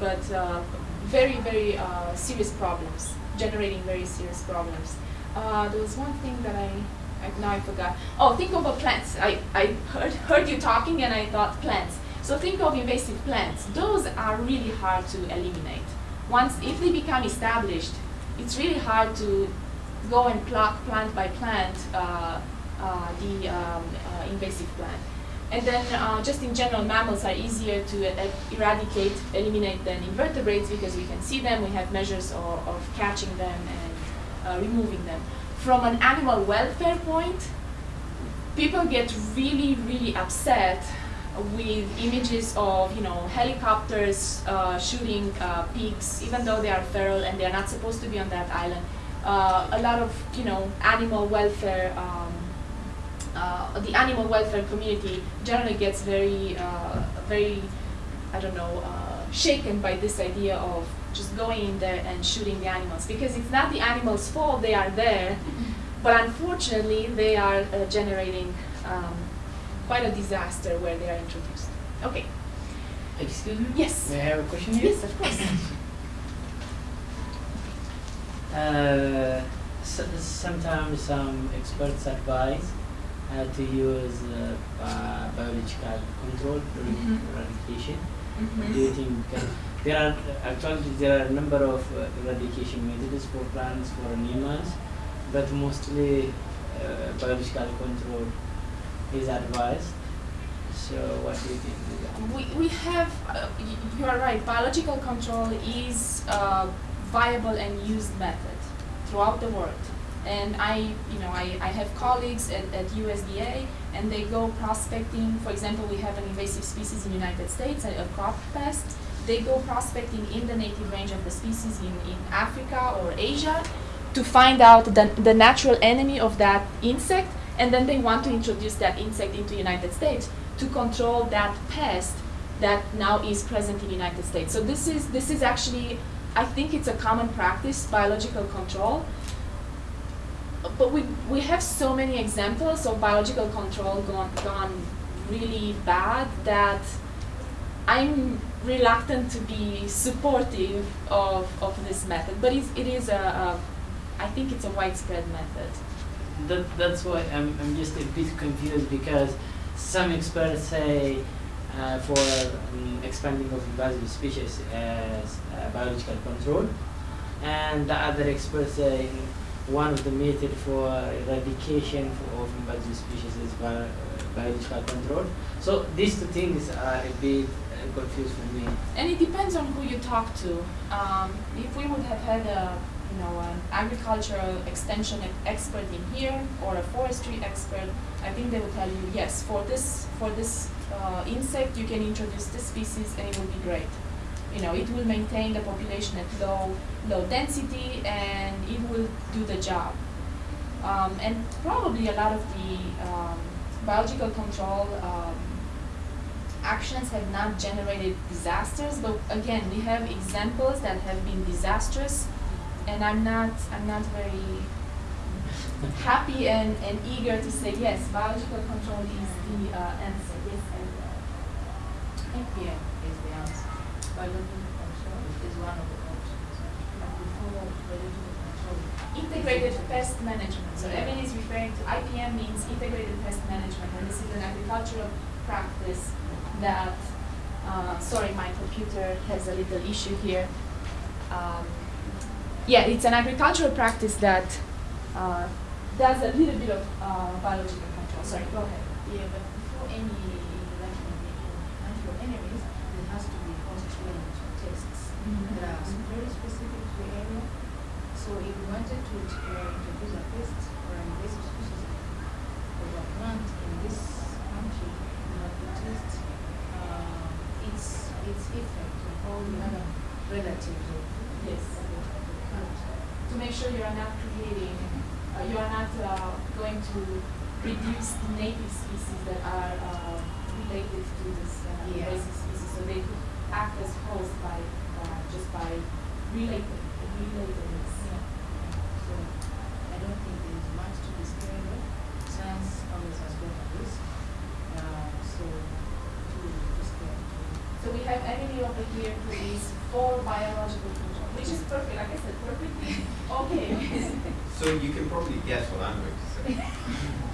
but uh, very, very uh, serious problems, generating very serious problems. Uh, there was one thing that I, I, now I forgot. Oh, think of plants. I, I heard, heard you talking and I thought plants. So think of invasive plants. Those are really hard to eliminate. Once, if they become established, it's really hard to go and pluck plant by plant uh, uh, the um, uh, invasive plant. And then uh, just in general, mammals are easier to uh, eradicate, eliminate than invertebrates because we can see them, we have measures of, of catching them and uh, removing them. From an animal welfare point, people get really, really upset with images of you know helicopters uh, shooting uh, pigs, even though they are feral and they are not supposed to be on that island. Uh, a lot of you know animal welfare um, uh, the animal welfare community generally gets very, uh, very, I don't know, uh, shaken by this idea of just going in there and shooting the animals because it's not the animals' fault they are there, but unfortunately they are uh, generating um, quite a disaster where they are introduced. Okay. Excuse me? Yes. May I have a question here? Yes, of course. Uh, so, sometimes some experts advise to use uh, biological control during Mhm. eradication. Mhm. Do you think uh, there are actually there are a number of uh, eradication methods for plants for animals, but mostly uh, biological control is advised. So what do you think? We, we have, uh, y- you are right, biological control is a viable and used method throughout the world. And I, you know, I, I have colleagues at, at USDA and they go prospecting. For example, we have an invasive species in the United States, a, a crop pest. They go prospecting in the native range of the species in, in Africa or Asia to find out the, the natural enemy of that insect and then they want to introduce that insect into the United States to control that pest that now is present in the United States. So this is this is actually I think it's a common practice, biological control. But we we have so many examples of biological control gone gone really bad that I'm reluctant to be supportive of, of this method. But it's, it is a, a I think it's a widespread method. That, that's why I'm, I'm just a bit confused because some experts say uh, for um, expanding of invasive species as uh, biological control, and the other experts say one of the methods for eradication of invasive species is uh, biological control. So these two things are a bit uh, confused for me. And it depends on who you talk to. Um, if we would have had a, you know, an agricultural extension expert in here or a forestry expert, I think they would tell you, yes, for this, for this uh, insect, you can introduce this species and it will be great. You know, it will maintain the population at low, low density and it will do the job. Um, and probably a lot of the um, biological control um, actions have not generated disasters, but again, we have examples that have been disastrous, and I'm not, I'm not very happy and, and eager to say yes, biological control is the uh, answer. Yes, I will. The answer. Biological control is one of the options. And before biological control, Integrated pest management. So. Evan is referring to IPM means integrated pest management, and this is an agricultural practice that. Uh, sorry, my computer has a little issue here. Um, yeah, it's an agricultural practice that uh, does a little bit of uh, biological control. Sorry, go ahead. yeah, but before any introduction of the anti-enemies, there has to be constraint tests. Mm-hmm. That are very specific to the area. So if we wanted to uh, introduce a pest or an invasive species of a plant in this country, we have to test uh, its its effect on all the other relatives of Yes. the plant. to make sure you are not creating, uh, you are not uh, going to reduce the native species that are uh, related to this uh, Yeah. invasive species. So they could act as host by uh, just by relating, relating this. So I don't think there is much to be scared of. Science always has got risk. Uh, so to be scared. So we have Emily over here who is for biological control, which is perfect, like I said, perfect. Okay. So you can probably guess what I'm going to say.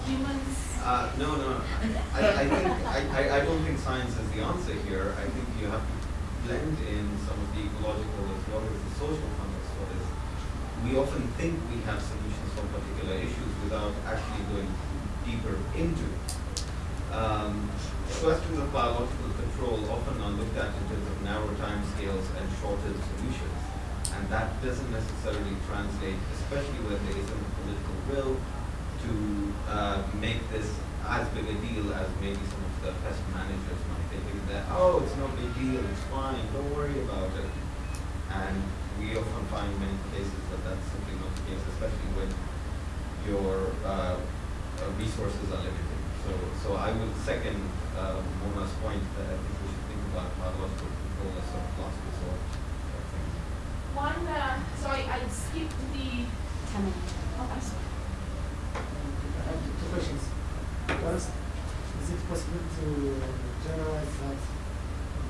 Humans. Uh, no, no, I, I think, I, I, I don't think science is the answer here. I think you have to blend in some of the ecological as well as the social context for this. We often think we have solutions for particular issues without actually going deeper into it. Um, questions of biological control often are looked at in terms of narrow time scales and shorter solutions. And that doesn't necessarily translate, especially when there isn't political will to uh, make this as big a deal as maybe some of the pest managers might think that, oh, it's no big deal, it's fine, don't worry about it. And we often find many cases that that's simply not the case, especially when your uh, uh, resources are limited. So, so I would second uh, Mona's point that I think we should think about biological control as sort of last resort. sort of thing. One, uh, sorry, I skipped the. Ten minutes. Oh, I'm sorry. I have two questions. First, is it possible to generalize that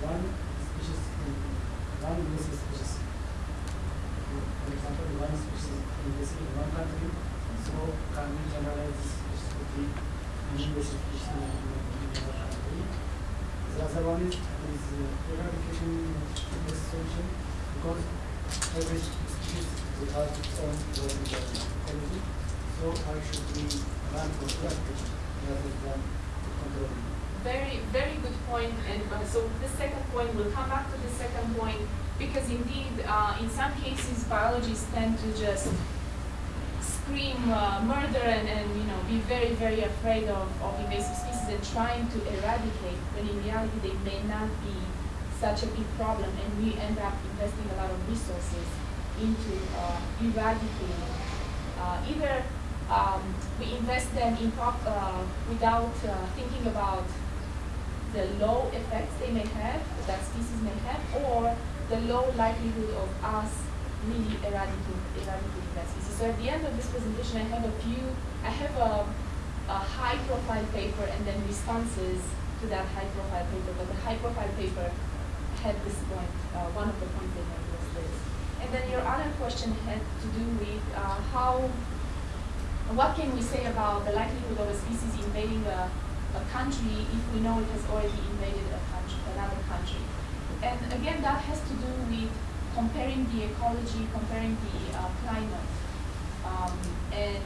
one species, in- one invasive species, for example, one species invasive in one country, so can we generalize this species to be an species in another country? The other one is, is uh, eradication solution, because every species will have its own quality. So how should we Very, very good point. And uh, so the second point, we'll come back to the second point because indeed, uh, in some cases, biologists tend to just scream uh, murder and, and you know be very, very afraid of, of invasive species and trying to eradicate when in reality they may not be such a big problem and we end up investing a lot of resources into uh, eradicating uh, either um, we invest them in uh, without uh, thinking about the low effects they may have, that species may have, or the low likelihood of us really eradicating, eradicating that species. So at the end of this presentation, I have a few, I have a, a high profile paper and then responses to that high profile paper, but the high profile paper had this point, uh, one of the points they had was this. And then your other question had to do with uh, how what can we say about the likelihood of a species invading a, a country if we know it has already invaded country, another country? And again, that has to do with comparing the ecology, comparing the uh, climate, um, and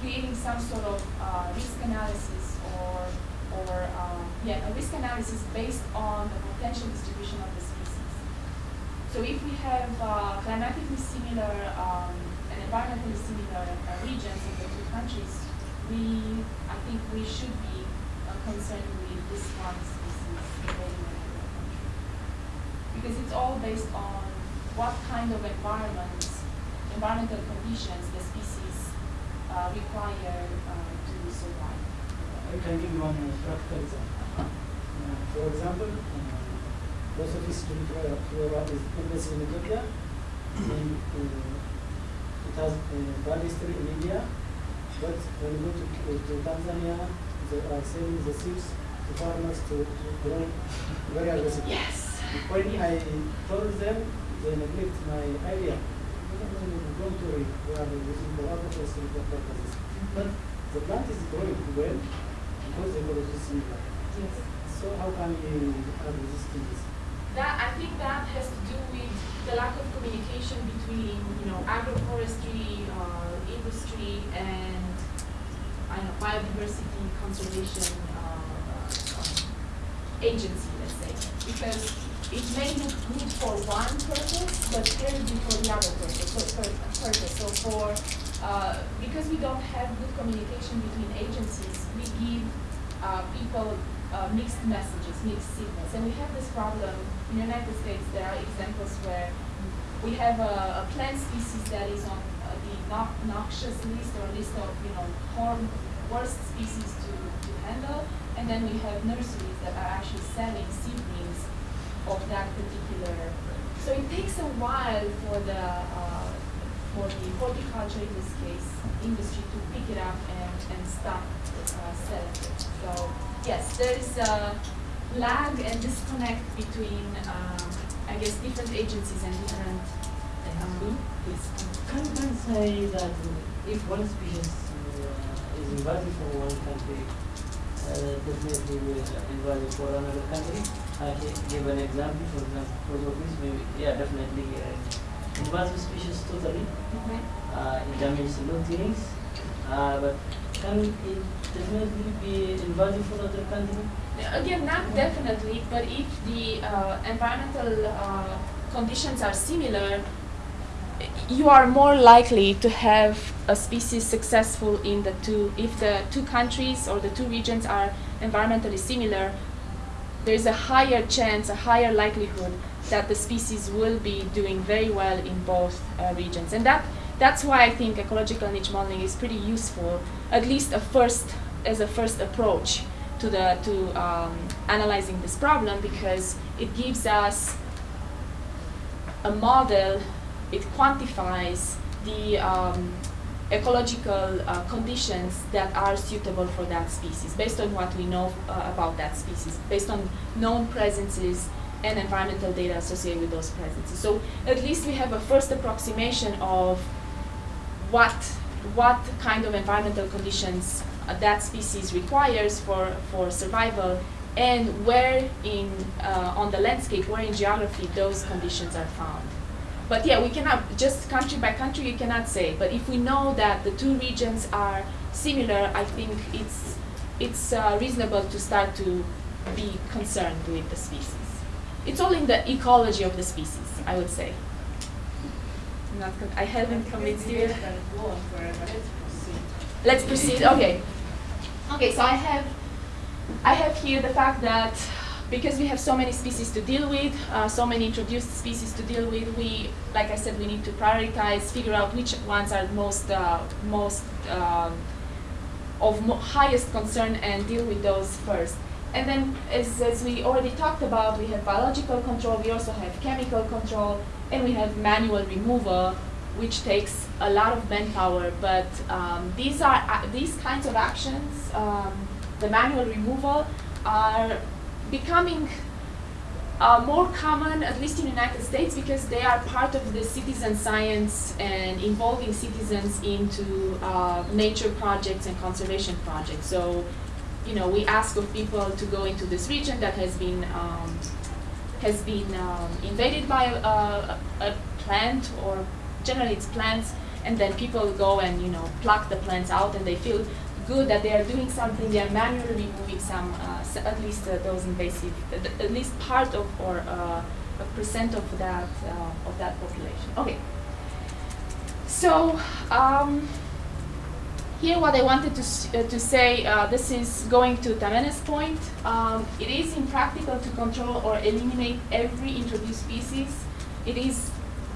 creating some sort of uh, risk analysis or, or um, yeah, a risk analysis based on the potential distribution of the species. So if we have uh, climatically similar um, environmentally similar uh, regions of the two countries, we, I think we should be uh, concerned with this one species invading another country. Because it's all based on what kind of environments, environmental conditions the species uh, require uh, to survive. I can give you one practical example. Uh, for example, uh, Bosophis flora flora is in Ethiopia. Uh, it has uh, bad history in India, but when you go to, to Tanzania, they are selling the seeds to farmers to, to grow very aggressively. Yes. When I told them, they neglect my idea. Don't worry, we are using the water for for purposes. But the plant is growing well because the ecology is similar. Yes. So how can we add resistance? That I think that has to do with the lack of communication between you know agroforestry, uh, industry, and I know biodiversity conservation uh, uh, agency, let's say, because it may look good for one purpose, but terribly for the other purpose. So, purpose. so for uh, because we don't have good communication between agencies, we give uh, people uh, mixed messages, mixed signals. And we have this problem in the United States. There are examples where we have a, a plant species that is on uh, the no- noxious list or list of you know harm, worst species to, to handle, and then we have nurseries that are actually selling seedlings of that particular. So it takes a while for the uh, for the horticulture in this case industry to pick it up and, and stop uh. So yes, there is a lag and disconnect between um, I guess, different agencies and different. Um. Can can say that if one species uh, is invasive for one country, uh, definitely will invasive for another country. I can give an example for example, Prosopis, maybe yeah, definitely uh, invasive species totally. Uh, it damages luteinings, uh, but can it definitely be invasive for other country? Again, not definitely, but if the uh, environmental uh, conditions are similar, you are more likely to have a species successful in the two. If the two countries or the two regions are environmentally similar, there is a higher chance, a higher likelihood that the species will be doing very well in both uh, regions. And that that's why I think ecological niche modeling is pretty useful, at least a first as a first approach to the to um, analyzing this problem because it gives us a model. It quantifies the um, ecological uh, conditions that are suitable for that species based on what we know uh, about that species, based on known presences and environmental data associated with those presences. So at least we have a first approximation of what what kind of environmental conditions uh, that species requires for, for survival and where in uh, on the landscape, where in geography those conditions are found. But yeah, we cannot just country by country. You cannot say. But if we know that the two regions are similar, I think it's it's uh, reasonable to start to be concerned with the species. It's all in the ecology of the species, I would say. Not con- I haven't convinced you. Debate can go on forever. Let's proceed. Let's proceed. Okay. Okay, so I have I have here the fact that because we have so many species to deal with, uh, so many introduced species to deal with, we, like I said, we need to prioritize, figure out which ones are most uh, most um, of mo- highest concern and deal with those first. And then, as, as we already talked about, we have biological control, we also have chemical control, and we have manual removal, which takes a lot of manpower. But um, these are uh, these kinds of actions, um, the manual removal, are becoming uh, more common, at least in the United States, because they are part of the citizen science and involving citizens into uh, nature projects and conservation projects. So, you know, we ask of people to go into this region that has been um, has been um, invaded by a, a, a plant, or generally it's plants, and then people go and you know pluck the plants out, and they feel good that they are doing something. They are manually removing some, uh, at least uh, those invasive, uh, at least part of or uh, a percent of that uh, of that population. Okay. So um, here, what I wanted to uh, to say, uh, this is going to Tamene's point. Um, it is impractical to control or eliminate every introduced species. It is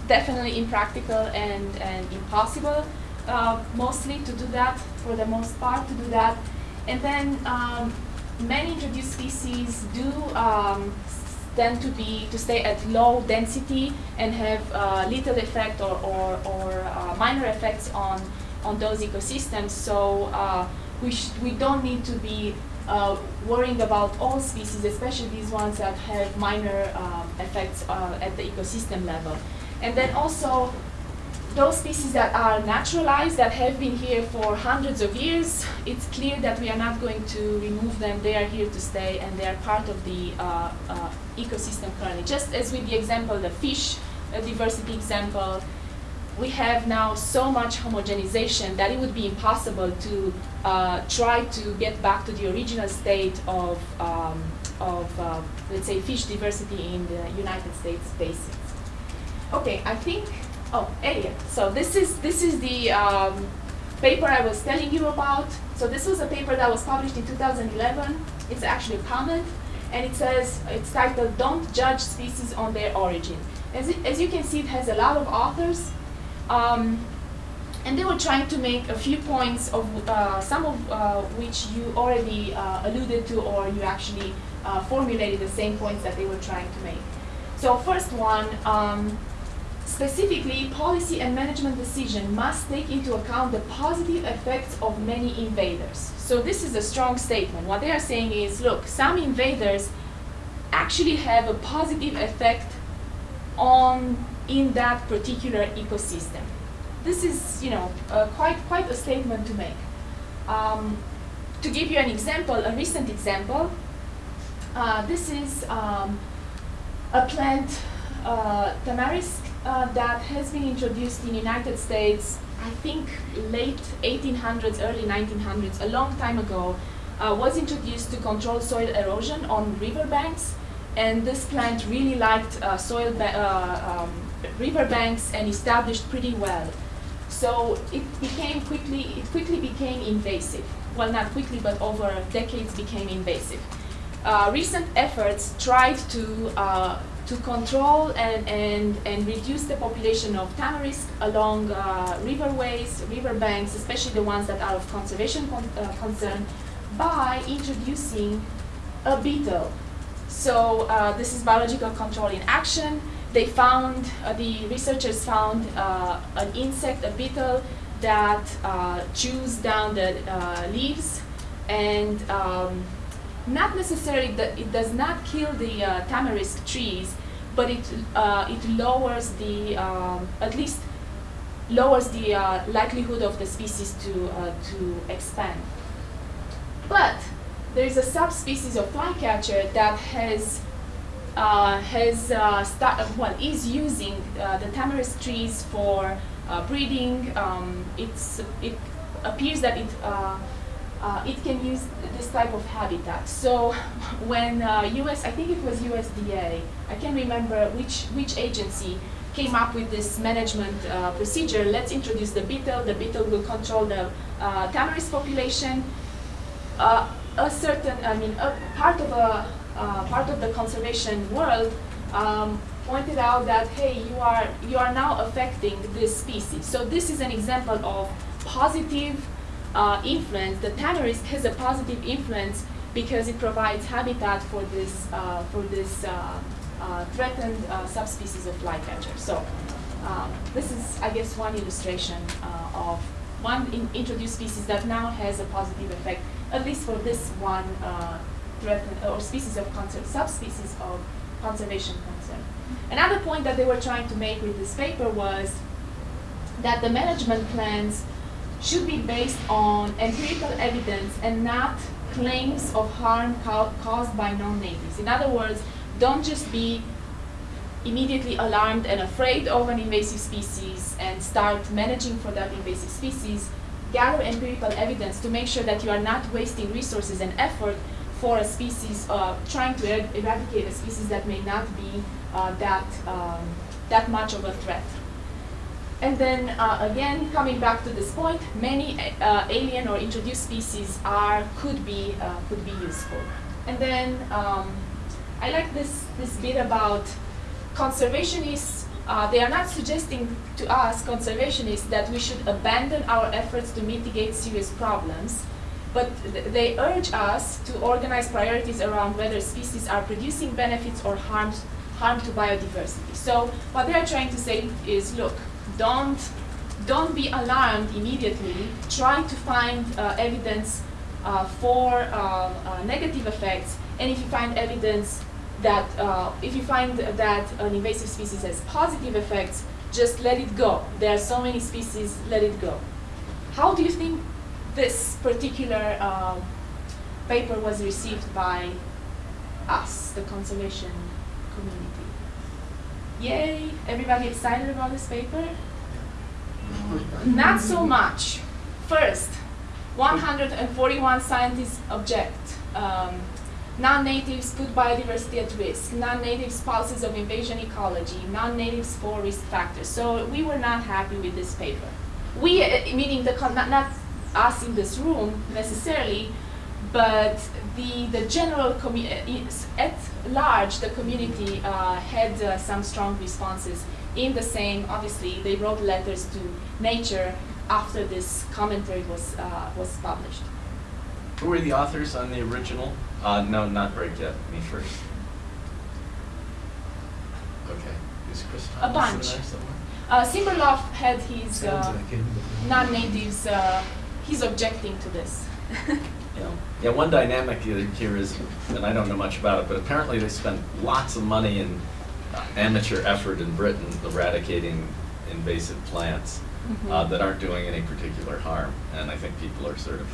definitely impractical and, and impossible, uh, mostly to do that, for the most part, to do that. And then um, many introduced species do um, tend to be to stay at low density and have uh, little effect or, or, or uh, minor effects on, on those ecosystems. So uh, we, we don't need to be uh, worrying about all species, especially these ones that have minor um, effects uh, at the ecosystem level. And then also, those species that are naturalized, that have been here for hundreds of years, it's clear that we are not going to remove them. They are here to stay and they are part of the uh, uh, ecosystem currently. Just as with the example, the fish diversity example, we have now so much homogenization that it would be impossible to uh, try to get back to the original state of, um, of uh, let's say, fish diversity in the United States basins. Okay, I think. Oh, Elliot. So this is this is the um, paper I was telling you about. So this was a paper that was published in 2011. It's actually a comment, and it says it's titled "Don't Judge Species on Their Origin." As, it, as you can see, it has a lot of authors, um, and they were trying to make a few points of uh, some of uh, which you already uh, alluded to, or you actually uh, formulated the same points that they were trying to make. So first one. Um, Specifically, policy and management decision must take into account the positive effects of many invaders. So this is a strong statement. What they are saying is, look, some invaders actually have a positive effect on in that particular ecosystem. This is, you know, uh, quite quite a statement to make. Um, to give you an example, a recent example, uh, this is um, a plant, uh, tamarisk, uh, that has been introduced in the United States, I think late 1800s, early 1900s, a long time ago, uh, was introduced to control soil erosion on riverbanks. And this plant really liked uh, soil uh, um, riverbanks and established pretty well. So it became quickly, it quickly became invasive. Well, not quickly, but over decades became invasive. Uh, recent efforts tried to uh, to control and, and, and reduce the population of tamarisk along uh, riverways, riverbanks, especially the ones that are of conservation con- uh, concern, by introducing a beetle. So uh, this is biological control in action. They found, uh, the researchers found uh, an insect, a beetle, that uh, chews down the leaves and um, not necessarily that it does not kill the tamarisk trees, but it it lowers the um, at least lowers the uh, likelihood of the species to uh, to expand. But there is a subspecies of flycatcher that has has uh, start, well is using uh, the tamarisk trees for uh, breeding. Um, it's it appears that it uh, uh, it can use this type of habitat. So when uh, US, I think it was USDA, I can't remember which, which agency came up with this management uh, procedure, let's introduce the beetle, the beetle will control the uh, tamarisk population. Uh, a certain, I mean, a part of a uh, part of the conservation world um, pointed out that hey, you are you are now affecting this species. So this is an example of positive uh, influence. The tamarisk has a positive influence because it provides habitat for this uh, for this uh, uh, threatened subspecies of flycatcher. So um, this is, I guess, one illustration of one in introduced species that now has a positive effect, at least for this one or species of conser- subspecies of conservation concern. Another point that they were trying to make with this paper was that the management plans should be based on empirical evidence and not claims of harm ca- caused by non-natives. In other words, don't just be immediately alarmed and afraid of an invasive species and start managing for that invasive species. Gather empirical evidence to make sure that you are not wasting resources and effort for a species, uh, trying to er- eradicate a species that may not be uh, that, um, that much of a threat. And then uh, again, coming back to this point, many uh, alien or introduced species are could be uh, could be useful. And then um, I like this this bit about conservationists. Uh, they are not suggesting to us conservationists that we should abandon our efforts to mitigate serious problems, but th- they urge us to organize priorities around whether species are producing benefits or harms harm to biodiversity. So what they are trying to say is, look, don't don't be alarmed immediately. Try to find uh, evidence uh, for uh, uh, negative effects, and if you find evidence that uh, if you find that an invasive species has positive effects, just let it go. There are so many species, let it go. How do you think this particular uh, paper was received by us, the conservation community? Yay! Everybody excited about this paper? Not so much. First, 141 scientists object. Um, non-natives put biodiversity at risk. Non-natives pulses of invasion ecology. Non-natives four risk factors. So we were not happy with this paper. We, uh, meaning the not, not us in this room necessarily, but the the general commu- uh, at large the community uh, had uh, some strong responses in the same. Obviously, they wrote letters to Nature after this commentary was uh, was published. Who were the authors on the original? Uh, no, not Break yet. Me first. Okay. Is Chris A Thomas in bunch. there? Uh, Simberloff had his Sounds uh, like non-natives. Uh, he's objecting to this. Yeah. Yeah, one dynamic here here is, and I don't know much about it, but apparently they spent lots of money in amateur effort in Britain eradicating invasive plants uh, Mhm. that aren't doing any particular harm. And I think people are sort of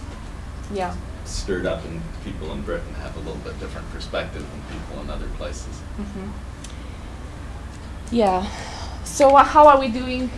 Yeah. stirred up, and people in Britain have a little bit different perspective than people in other places. Mhm. Yeah. So uh, how are we doing